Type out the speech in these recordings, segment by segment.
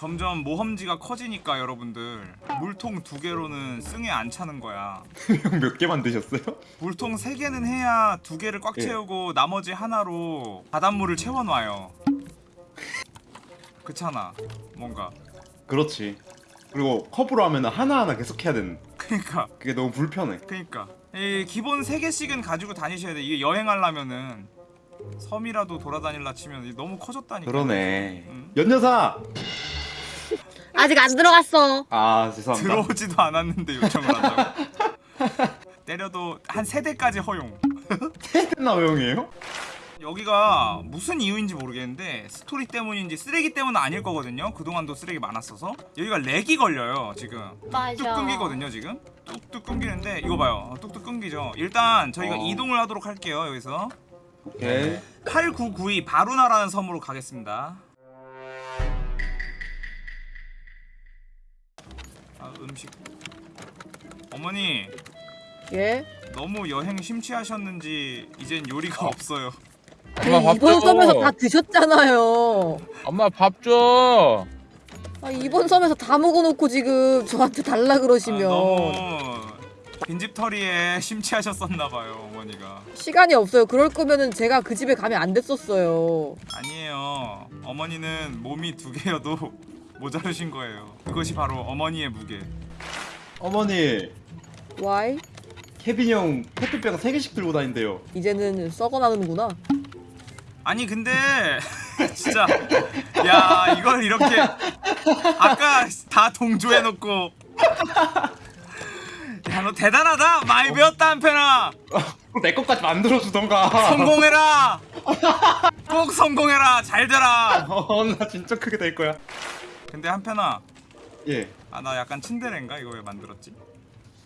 점점 모험지가 커지니까 여러분들 물통 두 개로는 승에 안 차는 거야. 형몇개 만드셨어요? 물통 세 개는 해야 두 개를 꽉 예. 채우고 나머지 하나로 바닷물을 채워놔요. 그렇잖아. 뭔가. 그렇지. 그리고 컵으로 하면 하나하나 계속 해야 되는. 그니까. 그게 너무 불편해. 그니까. 이 기본 세 개씩은 가지고 다니셔야 돼. 이게 여행하려면은 섬이라도 돌아다닐라 치면 너무 커졌다니까. 그러네. 음. 연여사. 아직 안 들어갔어. 아 죄송합니다. 들어오지도 않았는데 요청을 한다고. 때려도 한 세 대까지 허용. 나 형이에요? 여기가 무슨 이유인지 모르겠는데 스토리 때문인지 쓰레기 때문은 아닐 거거든요. 그동안도 쓰레기 많았어서 여기가 렉이 걸려요 지금. 뚝 맞아. 끊기거든요 지금. 뚝뚝 끊기는데 이거 봐요. 어, 뚝뚝 끊기죠. 일단 저희가 어. 이동을 하도록 할게요 여기서. 오케이. 8992 바루나라는 섬으로 가겠습니다. 음식. 어머니 예? 너무 여행 심취하셨는지 이젠 요리가 없어요. 엄마 밥 이번 줘. 섬에서 다 드셨잖아요. 엄마 밥 줘. 아, 이번 섬에서 다 먹어놓고 지금 저한테 달라 아, 그러시면 너무 빈집털이에 심취하셨었나봐요 어머니가. 시간이 없어요. 그럴 거면은 제가 그 집에 가면 안 됐었어요. 아니에요. 어머니는 몸이 두 개여도 모자르신 거예요. 그것이 바로 어머니의 무게. 어머니 Why? 케빈 형 페트병 3 개씩 들고 다닌대요. 이제는 썩어나는구나. 아니 근데 진짜 야 이걸 이렇게 아까 다 동조해놓고 야 너 대단하다 많이 배웠다 한편아 내 것까지 만들어 주던가. 성공해라 꼭 성공해라 잘 되라 어 나 진짜 크게 될 거야. 근데 한편아 예. 아 나 약간 츤데레인가 이거 왜 만들었지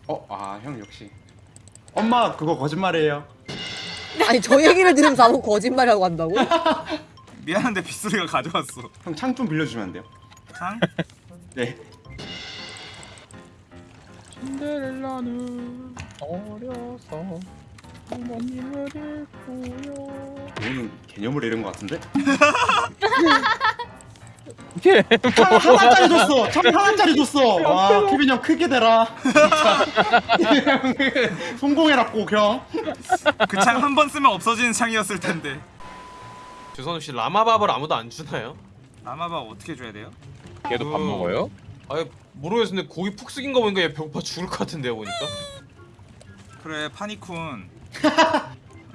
어, 아, 형 역시. 엄마, 그거 거짓말이에요. 아니 저 얘기를 들으면 나보고 거짓말이라고 한다고? 미안한데 빗소리가 가져왔어 형 창 좀 빌려주면 안 돼요? 상 네. 신데렐라는 어려서 부모님을 잃고요. 너는 개념을 잃은 것 같은데? 이게 창 하나짜리 줬어! 창 하나짜리 줬어! 와, 케빈 형 크게 되라. 진짜. 성공해라, 꼭 형. 그 창 한 번 쓰면 없어지는 창이었을 텐데 주선우 씨 라마밥을 아무도 안 주나요? 라마밥 어떻게 줘야 돼요? 걔도 밥 그- 먹어요? 아예 모르겠어 근데 고기 푹 숙인 거 보니까 얘 배고파 죽을 것 같은데요 보니까 그래 파니쿤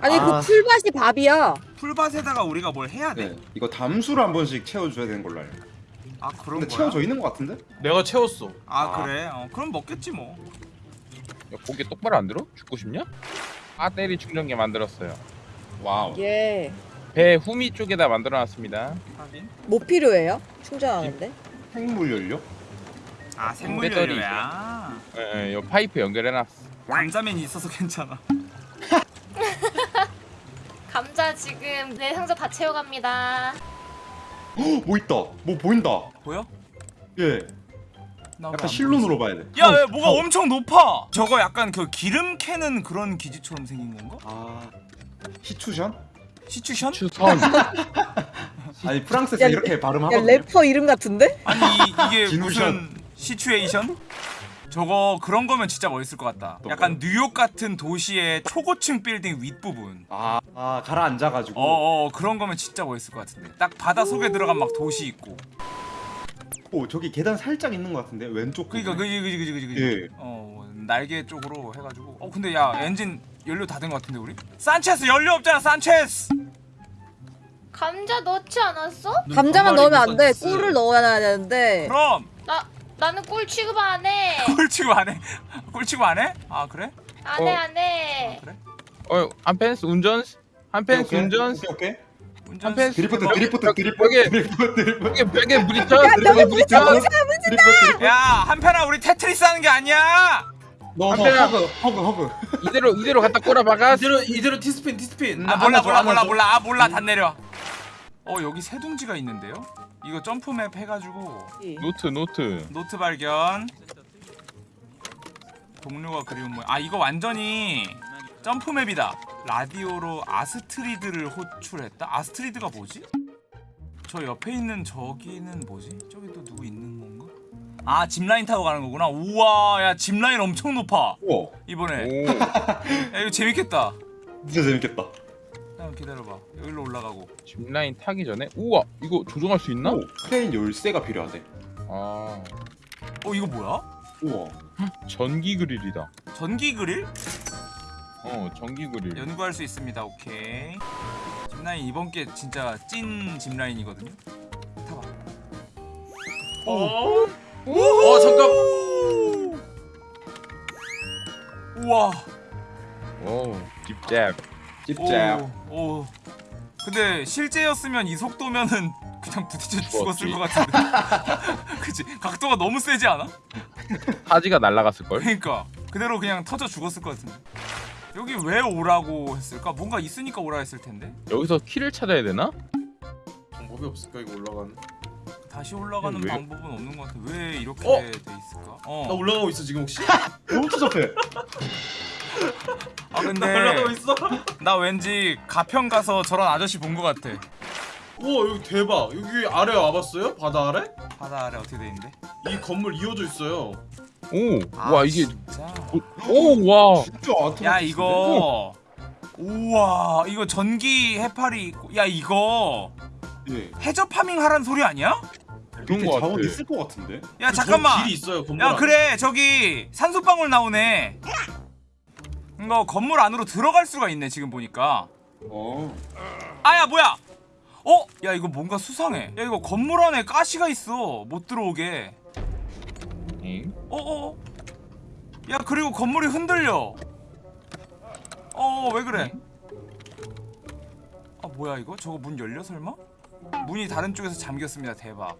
아니 아. 그 풀밭이 밥이야. 풀밭에다가 우리가 뭘 해야 돼? 네, 이거 담수를 한 번씩 채워줘야 되는 걸로 알아요. 아 그런 근데 거야? 채워져 있는 것 같은데? 내가 채웠어 아, 아. 그래? 어, 그럼 먹겠지 뭐 야, 고기 똑바로 안 들어? 죽고 싶냐? 배터리 충전기 만들었어요. Wow. 예. 배 후미 쪽에다 만들어놨습니다. 하긴 뭐 필요해요? 충전하는데? 생물 연료? 아 생물 배터리 연료야 예, 요 파이프 연결해놨어. 감자맨이 있어서 괜찮아 감자 지금 내 상자 다 채워갑니다. 헉, 뭐 있다. 뭐 보인다. 보여? 예. 나 약간 실눈으로 봐야 돼. 야, 어, 야 뭐가 어. 엄청 높아 저거 약간 그 기름 캐는 그런 기지처럼 생긴 건가? 아, 히추션? 시추션? 시추선. 아니 프랑스에서 야, 이렇게 발음 야 하거든요. 래퍼 이름 같은데? 아니 이, 이게 진우션. 무슨 situation? 저거 그런 거면 진짜 멋있을 것 같다 또 약간? 뉴욕 같은 도시의 초고층 빌딩 윗부분 아, 아 가라앉아가지고. 어어 그런 거면 진짜 멋있을 것 같은데 딱 바다 속에 들어간 막 도시 있고 오 저기 계단 살짝 있는 것 같은데 왼쪽. 그니까. 그지 그지 그지 그지 예. 어 날개 쪽으로 해가지고 어 근데 야 엔진 연료 다 된 것 같은데 우리? 산체스 연료 없잖아 산체스 감자 넣지 않았어? 감자만 넣으면 안 돼. 꿀 꿀을 넣어야 되는데. 그럼 나 나는 꿀 취급 안 해. 꿀치고 안 해? 꿀치고 안 해? 아 그래? 안해 어. 안 해. 그래? 어, 한펜스 운전스? 한펜스 운전스? 오케이 오케이. 운전 한 펜- 드리프트 뭐- 드리프트 드리프트 드리프트 드리프트 벽에 부딪혀? 드리프트 드리프트 드리프트. 야 한편아 우리 테트리스 하는 게 아니야 너 한편아. 허그 허그 허그. 이대로 이대로 갖다 꼬라박아. 이대로 이대로 티스핀 티스핀 아 몰라 몰라 몰라. 몰라 아 몰라 다 내려 어 여기 새 둥지가 있는데요? 이거 점프맵 해가지고 노트 노트. 노트 발견 동료가 그리운 모양. 아 이거 완전히 jump map이다. 라디오로 아스트리드를 호출했다? 아스트리드가 뭐지? 저 옆에 있는 저기는 뭐지? 저기 또 누구 있는 아 짚라인 타고 가는 거구나. 우와 야 짚라인 엄청 높아. 우와. 이번에. 오. 야 이거 재밌겠다. 진짜 재밌겠다. 잠깐 기다려봐. 여기로 올라가고. 짚라인 타기 전에? 우와 이거 조종할 수 있나? 오 크레인 열쇠가 필요하대. 아. 어 이거 뭐야? 우와 전기 그릴이다. 전기 그릴? 어 전기 그릴. 연구할 수 있습니다 오케이 짚라인 이번 게 진짜 찐 짚라인이거든요 타봐 어? 어 잠깐. 우와 오 딥잡. 찝짭 오, 오. 근데 실제였으면 이 속도면은 그냥 부딪혀 죽었을. 것 같은데 그치 각도가 너무 세지 않아? 사지가 날라갔을 걸. 그러니까 그대로 그냥 터져 죽었을 것 같은데 여기 왜 오라고 했을까? 뭔가 있으니까 오라 했을 텐데 여기서 키를 찾아야 되나? 방법이 없을까 이거 올라가는? 다시 올라가는 왜? 방법은 없는 것 같아 왜 이렇게 어? 돼 있을까? 나 어. 올라가고 있어 지금 혹시? 너무 추잡해 아나 근데 올라가고 있어? 나 왠지 가평 가서 저런 아저씨 본 것 같아 우와 여기 대박. 여기 아래 와봤어요? 바다 아래? 바다 아래 어떻게 돼 있는데? 이 건물 이어져 있어요. 오. 아, 와 이게 진짜? 오 와. 진짜 아트 야 이거 우와 이거 전기 해파리 있고 야 이거 예 해저 파밍 하란 소리 아니야? 그런 밑에 거 자원. 있을 것 같은데 야 저 잠깐만 길이 있어요 건물. 야 안에. 그래 저기 산소방울 나오네 이거 건물 안으로 들어갈 수가 있네 지금 보니까 어 아야 뭐야 어? 야 이거 뭔가 수상해. 야 이거 건물 안에 가시가 있어. 못 들어오게. 엥? 어어 야 그리고 건물이 흔들려. 어 왜 그래? 아 뭐야 이거? 저거 문 열려 설마? 문이 다른 쪽에서 잠겼습니다. 대박.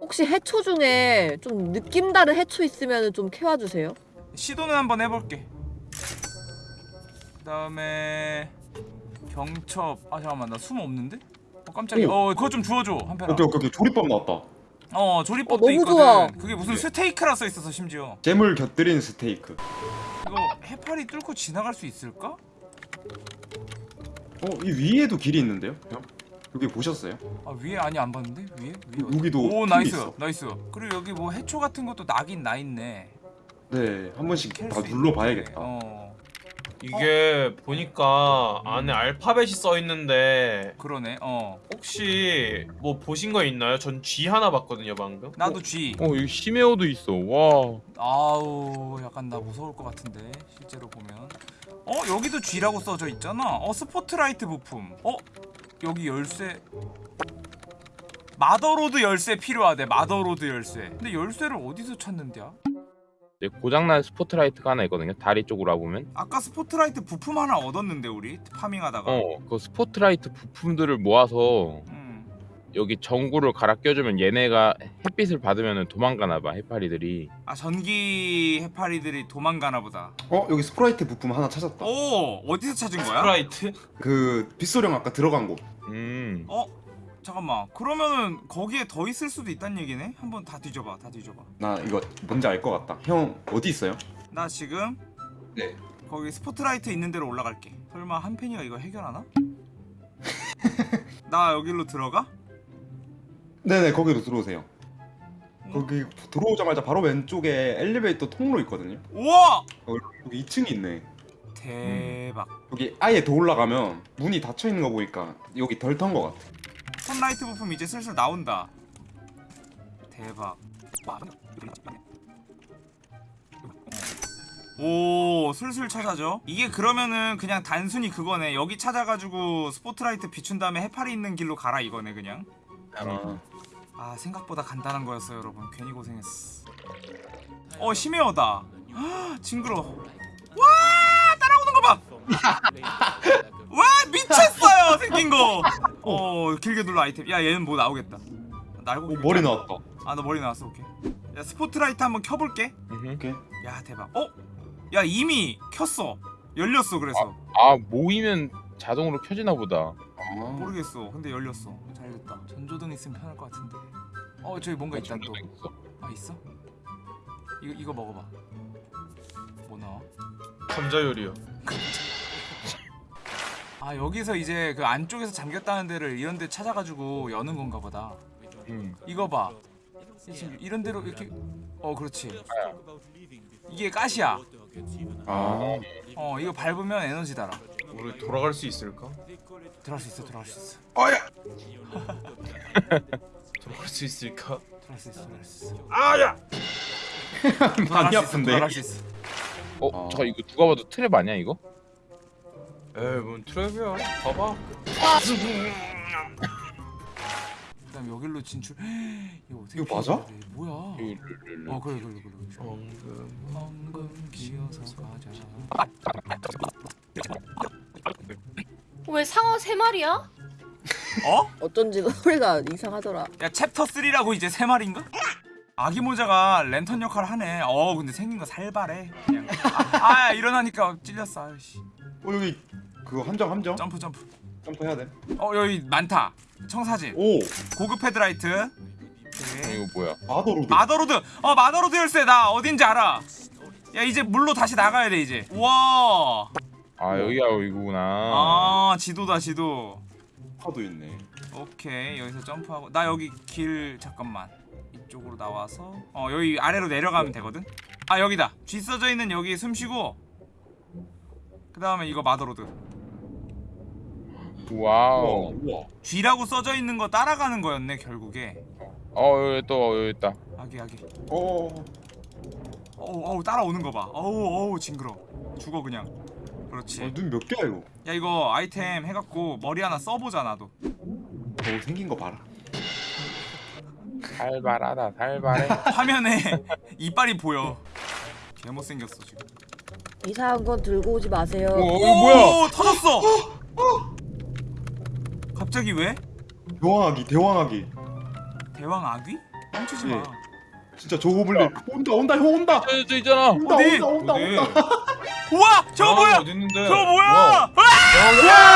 혹시 해초 중에 좀 느낌 다른 해초 있으면 좀 캐와주세요. 시도는 한번 해볼게. 그 다음에 경첩. 아 잠깐만 나 숨 없는데? 어 깜짝이야 어 그거 좀 주워줘 한편아 오케이 오케이 오케이 조립법 나왔다 어 조리법도 어, 너무 있거든 좋아. 그게 무슨 스테이크라 써 있어서 심지어 잼을 곁들인 스테이크 이거 해파리 뚫고 지나갈 수 있을까? 어 이 위에도 길이 있는데요 형 여기 보셨어요? 아 위에 아니 안 봤는데? 위에? 위에 어디? 여기도 오 nice 있어. nice 그리고 여기 뭐 해초 같은 것도 나긴 나있네 네 한 번씩 캘다수 눌러봐야겠다 있네. 어 이게 보니까 안에 알파벳이 써 있는데 그러네 어 혹시 뭐 보신 거 있나요? 전 G 하나 봤거든요 방금. 나도 G 어 여기 심해어도 있어. 와. 아우 약간 나 무서울 것 같은데 실제로 보면 어 여기도 G라고 써져 있잖아 어 스포트라이트 부품 어 여기 열쇠 mother lode 열쇠 필요하대 mother lode 열쇠 근데 열쇠를 어디서 찾는데야? 이제 고장난 스포트라이트가 하나 있거든요. 다리 쪽으로 와보면. 아까 스포트라이트 부품 하나 얻었는데 우리 farming하다가 어, 그 스포트라이트 부품들을 모아서 음. 여기 전구를 갈아 껴주면 얘네가 햇빛을 받으면 도망가나 봐 해파리들이. 아 전기 해파리들이 도망가나 보다 어 여기 스포트라이트 부품 하나 찾았다 오 어디서 찾은 거야? 스포트라이트? 그 빗소령 아까 들어간 곳 음. 어? 잠깐만. 그러면은 거기에 더 있을 수도 있단 얘기네? 한번 다 뒤져봐 다 뒤져봐. 나 이거 뭔지 알 것 같다. 형 어디 있어요? 나 지금 네. 거기 스포트라이트 있는 데로 올라갈게. 설마 한펜이가 이거 해결하나? 나 여기로 들어가? 네네 거기로 들어오세요. 거기 들어오자마자 바로 왼쪽에 엘리베이터 통로 있거든요. 우와! 여기 2층이 있네. 대박. 여기 아예 더 올라가면 문이 닫혀 있는 거 보니까 여기 덜턴거 같아 턴라이트 부품 이제 슬슬 나온다. 대박. 오 슬슬 찾아져 이게 그러면은 그냥 단순히 그거네. 여기 찾아가지고 스포트라이트 비춘 다음에 해파리 있는 길로 가라 이거네 그냥. 아, 아 생각보다 간단한 거였어요 여러분. 괜히 고생했어. 어 심해어다. 아, 징그러 와 따라오는 거봐 눌러 아이템. 야 얘는 뭐 나오겠다. 날고 오, 머리 나왔다. 아나 머리 나왔어. 오케이. 야 스포트라이트 한번 켜볼게. 오케이. 야 대박. 어? 야 이미 켰어. 열렸어 그래서. 아 모이면 자동으로 켜지나 보다. 아, 모르겠어. 근데 열렸어. 잘 됐다. 전조등 있으면 편할 것 같은데. 어 저기 뭔가 있다 전기도 있어. 또아 있어? 이거 이거 먹어봐. 뭐 나와? 감자 요리요. 아 여기서 이제 그 안쪽에서 잠겼다는 데를 이런 데 찾아가지고 여는 건가 보다 음. 이거 봐176 이런 대로 이렇게 어 그렇지 이게 가시야 아 어 이거 밟으면 에너지 달아 우리 돌아갈 수 있을까? 들어갈 수 있어 들어갈 수 있어 어야 돌아갈 수 있을까? 들어갈 수 있어 들어갈 수 있어 아야! 많이 아픈데 들어갈 수 있어 어, 아. 저 이거 누가 봐도 트랩 아니야 이거? 에이 뭔 트랩이야 봐봐 그다음 여기로 진출 이거 어떻게 이거 맞아? 돼? 뭐야. 어 그래 그래 그래 엉금 엉금 기어서 가자 왜 상어 세 마리야? 어? 어쩐지 소리가 이상하더라. 야 챕터 3라고 이제 세 마리인가? 아귀 모자가 랜턴 역할을 하네 어 근데 생긴 거 살발해 그냥 아, 아 일어나니까 찔렸어 아이씨 어 여기 그거 함정 함정. 점프 점프. 점프 해야 돼. 어 여기 많다. 청사진. 오. 고급 헤드라이트. 어, 오케이. 이거 뭐야? Motherlode. Motherlode. 어 Motherlode 열쇠. 나 어딘지 알아. 야 이제 물로 다시 나가야 돼 이제. 우와. 아 여기가 여기구나. 아 지도다 지도. 파도 있네. 오케이. 여기서 점프하고. 나 여기 길 잠깐만. 이쪽으로 나와서. 어 여기 아래로 내려가면 되거든. 아 여기다. G 써져 있는 여기 숨 쉬고. 그 다음에 이거 Motherlode. 우 와 와우. 우와. G라고 써져 있는 거 따라가는 거였네 결국에. 어 여기 또 여기 있다. 아귀 아귀. 어 어우 어우 따라오는 거 봐. 어우 어우 징그러. 죽어 그냥. 그렇지. 어, 눈몇 개야 이거? 야 이거 아이템 해갖고 머리 하나 써보자 나도. 어 생긴 거 봐라. 살발하다 살발해. 화면에 이빨이 보여. 개 못생겼어 지금. 이상한 건 들고 오지 마세요. 어 이거 뭐야? 오 터졌어 갑자기 왜? 대왕아기 대왕아기 대왕 아귀? 멈추지 마 예. 진짜 저 고블린 온다 온다 형 온다 저, 저 있잖아. 온다 어디? 온다 온다 어디? 온다 우와 저거 아, 뭐야 어디 있는데? 저거 뭐야 와. 아!